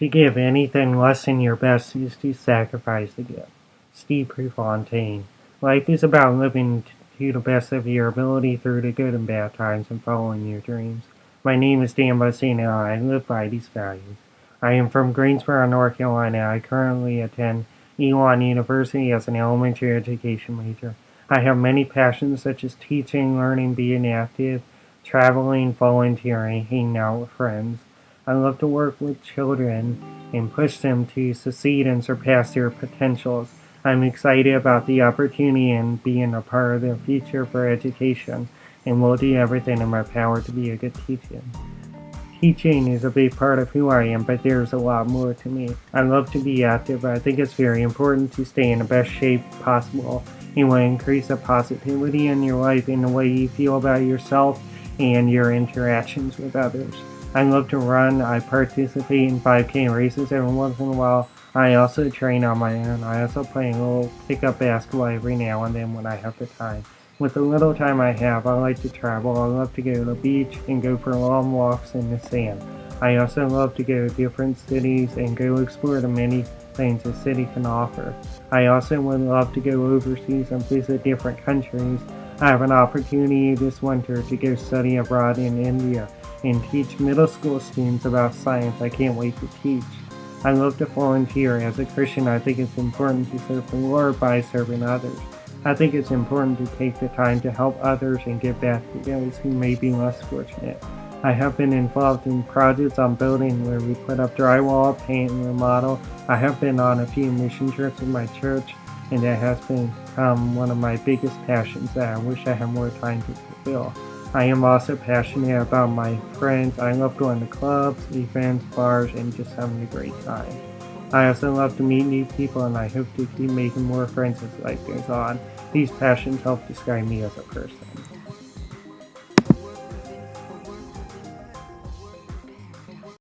To give anything less than your best is to sacrifice the gift. Steve Prefontaine. Life is about living to the best of your ability through the good and bad times and following your dreams. My name is Dan. And I live by these values. I am from Greensboro, North Carolina. I currently attend Elon University as an elementary education major. I have many passions such as teaching, learning, being active, traveling, volunteering, hanging out with friends. I love to work with children and push them to succeed and surpass their potentials. I'm excited about the opportunity and being a part of the future for education and will do everything in my power to be a good teacher. Teaching is a big part of who I am, but there's a lot more to me. I love to be active, but I think it's very important to stay in the best shape possible. It will increase the positivity in your life and the way you feel about yourself and your interactions with others. I love to run. I participate in 5K races every once in a while. I also train on my own. I also play a little pickup basketball every now and then when I have the time. With the little time I have, I like to travel. I love to go to the beach and go for long walks in the sand. I also love to go to different cities and go explore the many things a city can offer. I also would love to go overseas and visit different countries. I have an opportunity this winter to go study abroad in India and teach middle school students about science. I can't wait to teach. I love to volunteer. As a Christian, I think it's important to serve the Lord by serving others. I think it's important to take the time to help others and give back to those who may be less fortunate. I have been involved in projects on building where we put up drywall, paint, and remodel. I have been on a few mission trips with my church, and that has become one of my biggest passions that I wish I had more time to fulfill. I am also passionate about my friends. I love going to clubs, events, bars, and just having a great time. I also love to meet new people and I hope to keep making more friends as life goes on. These passions help describe me as a person.